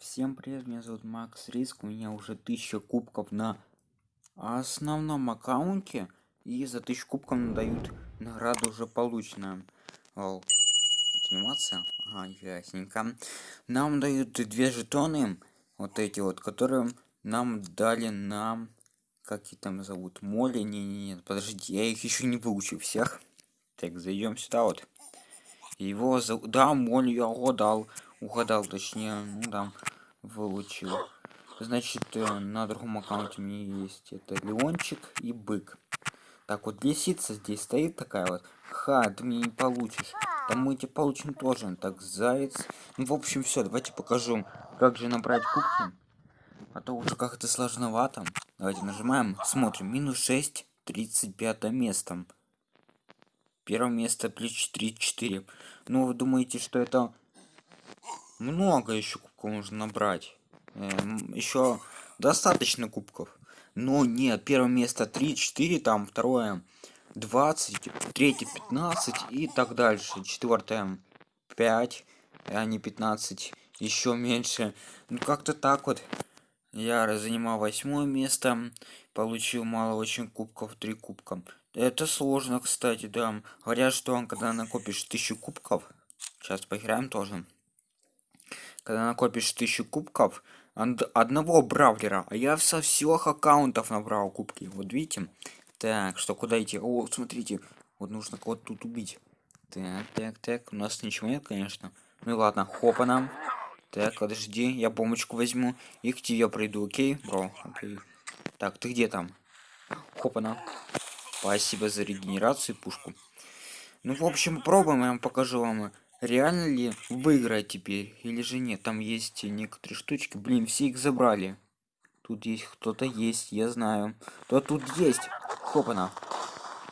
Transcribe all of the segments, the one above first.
Всем привет, меня зовут Макс Риск, у меня уже 1000 кубков на основном аккаунте, и за 1000 кубков дают награду уже полученную. О, анимация? Ага, ясненько. Нам дают две жетоны, вот эти вот, которые нам дали на... Как их там зовут? Моли? Не, не, не, подождите, я их еще не выучил всех. Так, зайдем сюда вот. Его зовут... Да, Моль, я угадал. Угадал, точнее, ну да выучил. Значит, э, на другом аккаунте у меня есть это Леончик и Бык. Так вот, лисица здесь стоит такая вот. Ха, ты мне не получишь. Там мы тебе получим тоже. Так, заяц. Ну, в общем, все, давайте покажу, как же набрать кубки. А то уже как-то сложновато. Давайте нажимаем, смотрим. Минус 6, 35 место. Первое место плюс 3, 4. Ну, вы думаете, что это много еще кубков можно набрать. Эм, еще достаточно кубков. Но нет, первое место 3, 4, там второе 20, третье 15 и так дальше. Четвертое 5, а не 15, еще меньше. Ну как-то так вот. Я занимал восьмое место, получил мало очень кубков, 3 кубка. Это сложно, кстати, да. Говорят, что когда накопишь тысячу кубков, сейчас поиграем тоже когда накопишь тысячу кубков одного бравлера а я со всех аккаунтов набрал кубки. Вот видите? Так что куда идти? О смотрите вот нужно кого-то тут убить. Так так так у нас ничего нет конечно. Ну и ладно хопа нам. Так подожди я бомбочку возьму. И к тебе приду окей? Бро окей. Так ты где там? Хопа нам. Спасибо за регенерацию пушку. Ну в общем пробуем я вам покажу вам реально ли выиграть теперь или же нет? Там есть некоторые штучки. Блин все их забрали. Тут есть кто-то есть я знаю. Кто тут есть. Хопана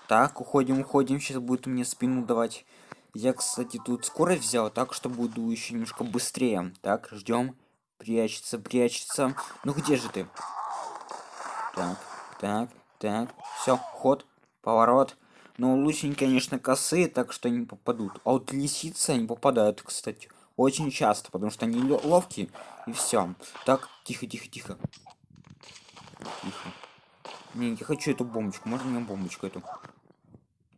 так уходим уходим. Сейчас будет мне спину давать. Я кстати тут скорость взял так что буду еще немножко быстрее. Так ждем. Прячется прячется. Ну где же ты? Так так так. Все ход поворот но лучше, конечно, косые, так что они попадут. А вот лисицы они попадают, кстати. Очень часто, потому что они ловкие. И все. Так, тихо, тихо, тихо. Тихо. Не, я хочу эту бомбочку. Можно мне бомбочку эту?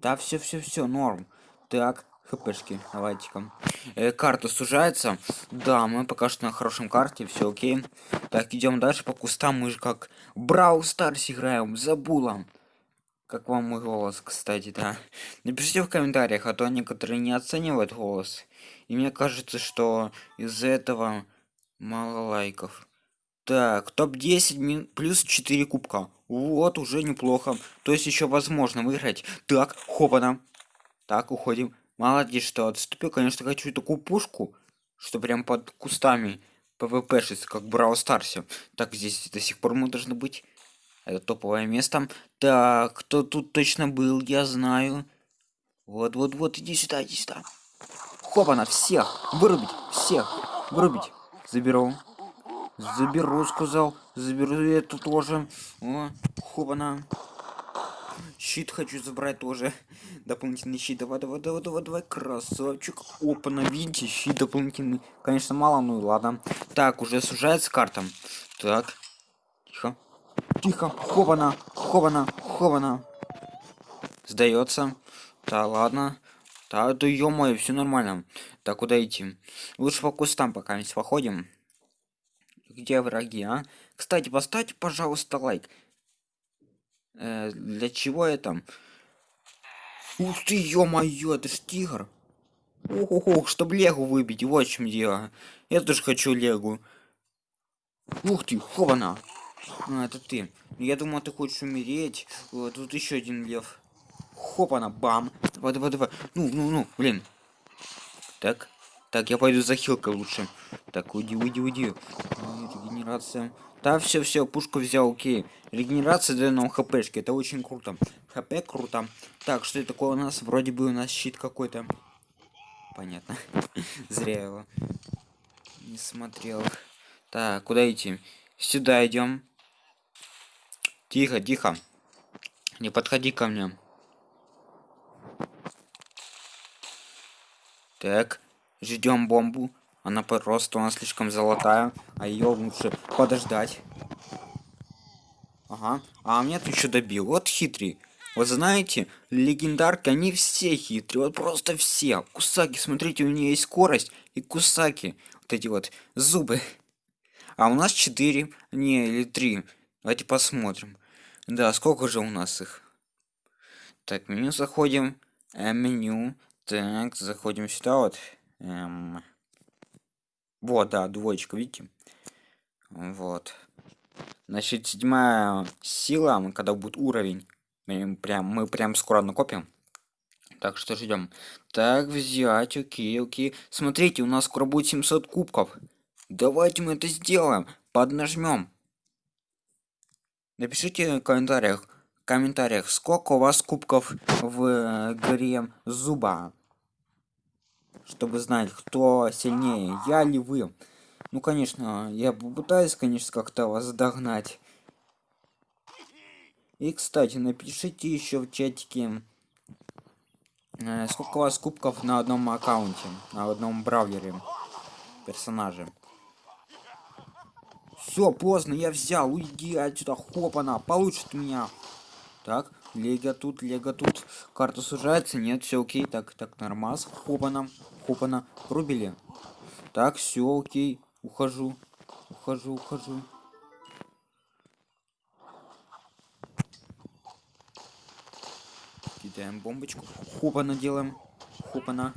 Да, все, все, все, норм. Так, хпшки, давайте-ка. Э, карта сужается. Да, мы пока что на хорошем карте, все окей. Так, идем дальше по кустам. Мы же как Брау Старс играем, забула. Как вам мой голос, кстати, да? Напишите в комментариях, а то некоторые не оценивают голос. И мне кажется, что из-за этого мало лайков. Так, топ-10 плюс 4 кубка. Вот, уже неплохо. То есть еще возможно выиграть. Так, хопана. Так, уходим. Молодец, что отступил. Конечно, хочу такую пушку, что прям под кустами пвп как в Брау Старсе. Так, здесь до сих пор мы должны быть. Это топовое место. Так, кто тут точно был, я знаю. Вот, вот, вот, иди сюда, иди сюда. Хопана, всех! Вырубить! Всех! Вырубить! Заберу. Заберу, сказал. Заберу эту тоже. О, хопана. Щит хочу забрать тоже. Дополнительный щит. Давай, давай, давай, давай, давай, красавчик. Опа, видите, щит дополнительный. Конечно, мало, ну и ладно. Так, уже сужается карта. Так. Тихо. Тихо, хована, хована, хована. Сдается. Да, ладно. Да, да ё все нормально. Так, куда идти? Лучше по кустам пока мы походим. Где враги, а? Кстати, поставьте, пожалуйста, лайк. Э, для чего это? Ух ты, ё-моё, это ж тигр. Ох, ох, чтобы легу выбить, вот в чем дело. Я тоже хочу легу. Ух ты, хована. А, это ты. Я думал, ты хочешь умереть. Тут еще один лев. Хоп, она, бам. Давай, давай, давай. Ну, ну, ну, блин. Так. Так, я пойду за хилкой лучше. Так, уйди, уйди, уйди. Регенерация. Да, все, все, пушку взял, окей. Регенерация дает нам хпшки, это очень круто. хп круто. Так, что это такое у нас? Вроде бы у нас щит какой-то. Понятно. Зря его не смотрел. Так, куда идти? Сюда идем. Тихо, тихо. Не подходи ко мне. Так, ждем бомбу. Она просто у нас слишком золотая, а ее лучше подождать. Ага. А меня ты еще добил. Вот хитрый. Вот знаете, легендарки, они все хитрые. Вот просто все. Кусаки, смотрите, у нее есть скорость и кусаки. Вот эти вот зубы. А у нас 4. Не, или 3. Давайте посмотрим. Да, сколько же у нас их? Так, меню заходим. Э, меню. Так, заходим сюда вот. Эм... Вот, да, двоечка, видите? Вот. Значит, седьмая сила, когда будет уровень, мы прям, мы прям скоро накопим. Так что ждем. Так, взять, окей, окей. Смотрите, у нас скоро будет 700 кубков. Давайте мы это сделаем. Поднажмем. Напишите в комментариях, в комментариях, сколько у вас кубков в э, игре Зуба чтобы знать, кто сильнее, я ли вы. Ну, конечно, я попытаюсь, конечно, как-то вас догнать. И, кстати, напишите еще в чатике, э, сколько у вас кубков на одном аккаунте, на одном браузере персонаже. Все, поздно, я взял, уйди отсюда, хопана, получит меня. Так, лего тут, лего тут. Карта сужается, нет, все окей, так, так, нормас, хопана. Опана, рубили. Так, все, окей. Ухожу. Ухожу, ухожу. Кидаем бомбочку. Хопана делаем. Хопана.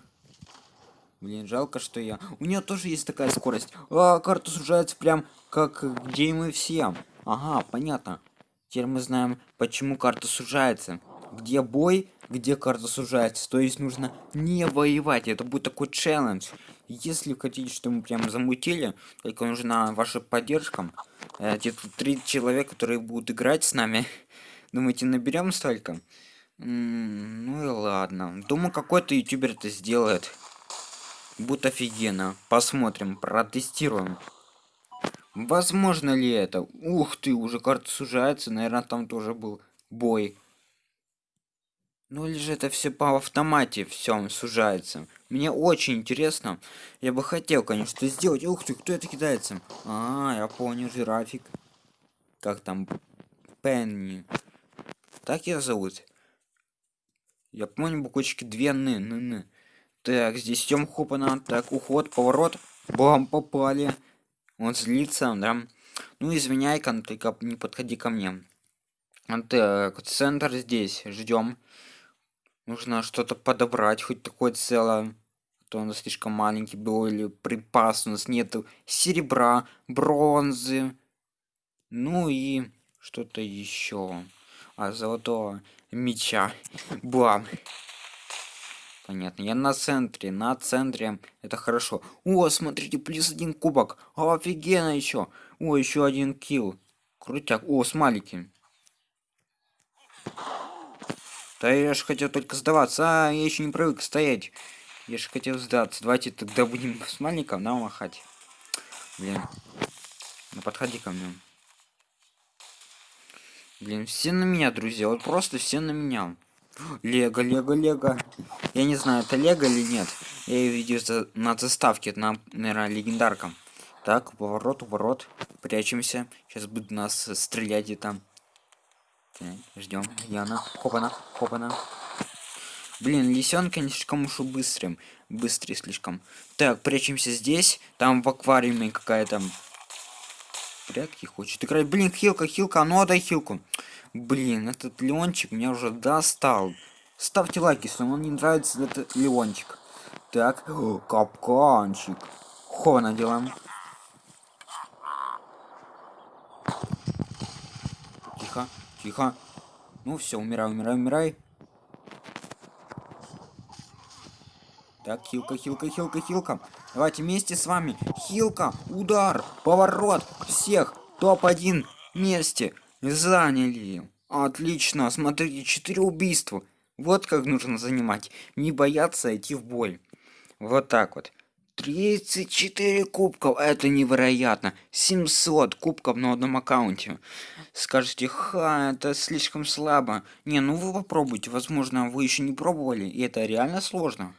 Блин, жалко, что я... У нее тоже есть такая скорость. А, карта сужается прям как где мы все. Ага, понятно. Теперь мы знаем, почему карта сужается. Где бой, где карта сужается. То есть нужно не воевать. Это будет такой челлендж. Если хотите, чтобы мы прям замутили, только нужна ваша поддержка. Где-то три человека, которые будут играть с нами. Думаете, наберем столько? ну и ладно. Думаю, какой-то ютубер это сделает. Будет офигенно. Посмотрим, протестируем. Возможно ли это? Ух ты, уже карта сужается. Наверное, там тоже был бой. Ну или же это все по автомате все сужается. Мне очень интересно. Я бы хотел, конечно, сделать. Ух ты, кто это кидается? А, я понял, жирафик. Как там? Пенни. Так я зовут. Я помню буквочки две ны, ны, ны. Так, здесь идем хопана. Так, уход, поворот. Бам, попали. Он злится, да. Ну, извиняй, только не подходи ко мне. Так, центр здесь. Ждем. Нужно что-то подобрать, хоть такое целое. А то он слишком маленький был, или припас у нас нету серебра, бронзы. Ну и что-то еще. А золотого меча. Бам. Понятно. Я на центре. На центре. Это хорошо. О, смотрите, плюс один кубок. Офигенно еще. О, еще один килл. Крутяк. О, смайлики. Да я же хотел только сдаваться. А, я еще не привык стоять. Я же хотел сдаться. Давайте тогда будем с маленьком нам махать. Блин. Ну подходи ко мне. Блин, все на меня, друзья. Вот просто все на меня. Лего, лего, лего. Я не знаю, это лего или нет. Я ее видел на заставке, на, наверное, легендаркам. Так, поворот, поворот. Прячемся. Сейчас будут нас стрелять и там. Ждем. Яна. Хопана. Хопана. Блин, лисенка не слишком уж быстрым. Быстрый слишком. Так, прячемся здесь. Там в аквариуме какая-то... Прятки хочет играть. Блин, хилка, хилка, ну отдай хилку. Блин, этот Леончик меня уже достал. Ставьте лайк, если вам не нравится этот Леончик. Так, О, капканчик. Хона делаем. Тихо. Тихо. Ну все, умирай, умирай, умирай. Так, хилка, хилка, хилка, хилка. Давайте вместе с вами. Хилка, удар, поворот. Всех. Топ-1 вместе. Заняли. Отлично. Смотрите, 4 убийства. Вот как нужно занимать. Не бояться идти в бой. Вот так вот. 34 кубков, это невероятно. 700 кубков на одном аккаунте. Скажите, ха, это слишком слабо. Не, ну вы попробуйте, возможно, вы еще не пробовали, и это реально сложно.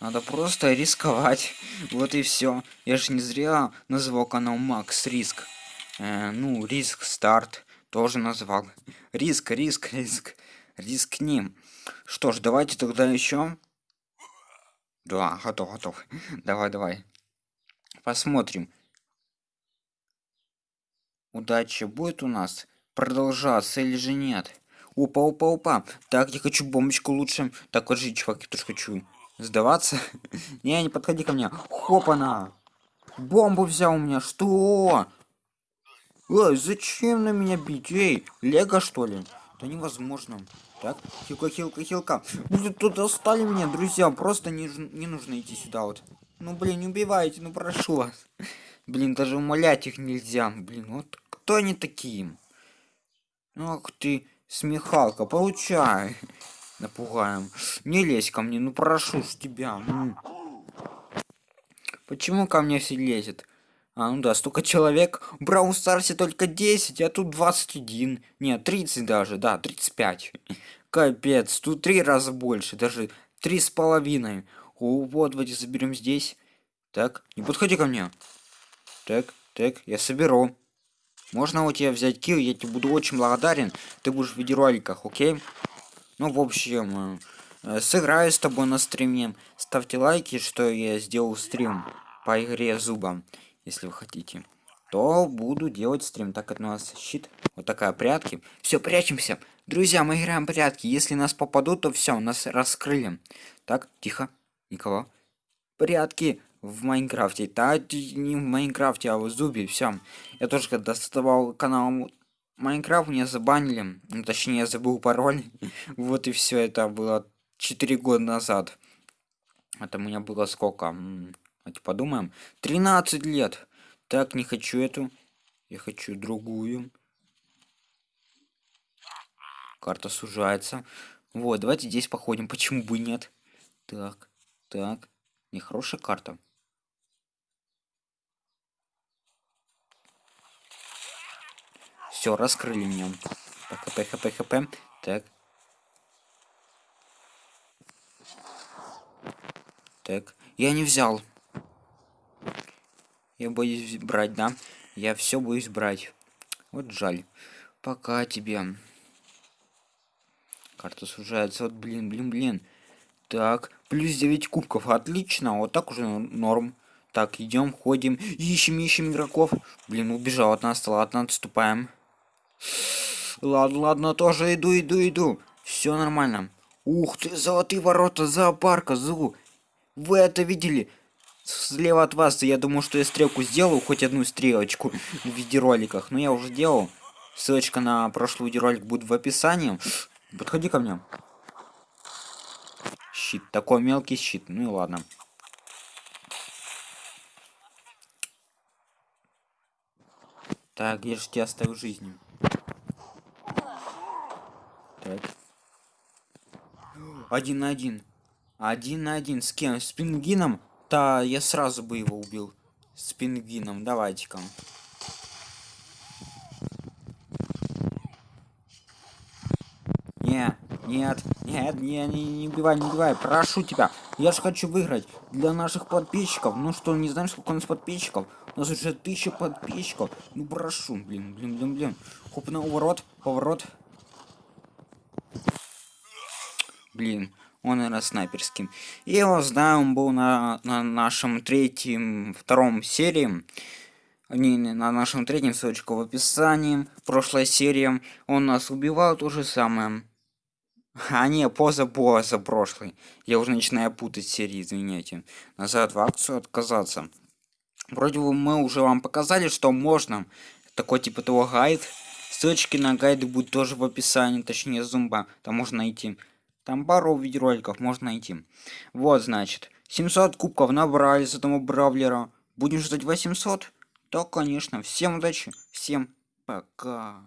Надо просто рисковать. Вот и все. Я же не зря назвал канал Макс Риск. Э, ну, риск старт тоже назвал. Риск, риск, риск. Рискнем. Что ж, давайте тогда еще. Да, готов, готов. Давай, давай. Посмотрим. Удача будет у нас продолжаться или же нет? Опа, опа, опа. Так, я хочу бомбочку лучше. Так, вот же, чувак, я тоже хочу сдаваться. не, не подходи ко мне. Хопана. Бомбу взял у меня. Что? Ой, зачем на меня бить? Эй, Лего что ли? Да невозможно. Так, хилка, хилка, хилка. Блин, тут достали меня, друзья. Просто не, не нужно идти сюда вот. Ну, блин, не убивайте, ну прошу вас. Блин, даже умолять их нельзя. Блин, вот кто они такие? Ах ты, смехалка, получай. Напугаем. Не лезь ко мне, ну прошу ж тебя. Почему ко мне все лезет? А, ну да, столько человек. В Браун Старсе только 10, а тут 21. Нет, 30 даже, да, 35. Капец, тут три раза больше, даже три с половиной. О, вот, давайте заберем здесь. Так, не подходи ко мне. Так, так, я соберу. Можно у тебя взять килл, я тебе буду очень благодарен. Ты будешь в видеороликах, окей? Ну, в общем, э, сыграю с тобой на стриме. Ставьте лайки, что я сделал стрим по игре зубом если вы хотите то буду делать стрим так как у нас щит вот такая прятки. Все прячемся. Друзья мы играем прятки. Если нас попадут то все нас раскрыли. Так тихо никого прятки в майнкрафте. Да не в майнкрафте а в зубе. Все я тоже когда создавал канал майнкрафт меня забанили. Ну, точнее я забыл пароль. Вот и все это было 4 года назад. Это у меня было сколько Давайте подумаем. 13 лет. Так, не хочу эту. Я хочу другую. Карта сужается. Вот, давайте здесь походим. Почему бы нет? Так, так. Нехорошая карта. Все, раскрыли меня. Так, хп, хп, хп. Так. Так. Я не взял. Я боюсь брать, да? Я все боюсь брать. Вот жаль. Пока тебе. Карта сужается. Вот, блин, блин, блин. Так, плюс 9 кубков. Отлично. Вот так уже норм. Так, идем, ходим. Ищем, ищем игроков. Блин, убежал от нас. Ладно, отступаем. Ладно, ладно, тоже иду, иду, иду. Все нормально. Ух ты, золотые ворота зоопарка, Зу. Вы это видели? Слева от вас я думаю что я стрелку сделаю хоть одну стрелочку в видеороликах но я уже делал. Ссылочка на прошлый видеоролик будет в описании. Подходи ко мне. Щит такой мелкий щит. Ну и ладно. Так я же тебя оставил жизнью так. Один на один. Один на один. С кем? С пингином да, я сразу бы его убил. С пингвином. Давайте-ка. Не, нет, нет, не, не, не убивай, не убивай, прошу тебя. Я же хочу выиграть для наших подписчиков. Ну что, не знаешь, сколько у нас подписчиков? У нас уже тысяча подписчиков. Ну прошу, блин, блин, блин, блин. Хоп на уворот, поворот. Блин, он, наверное, снайперским. Я его знаю, он был на, на нашем третьем, втором серии. Не, не, на нашем третьем, ссылочка в описании. Прошлая серия. Он нас убивал, то же самое. А не, поза поза прошлый. Я уже начинаю путать серии, извиняйте. Назад в акцию отказаться. Вроде бы мы уже вам показали, что можно. Такой типа того гайд. Ссылочки на гайды будут тоже в описании, точнее зумба. Там можно найти. Там пару видеороликов можно найти. Вот, значит. 700 кубков набрали с этого бравлера. Будем ждать 800? Да, конечно. Всем удачи. Всем пока.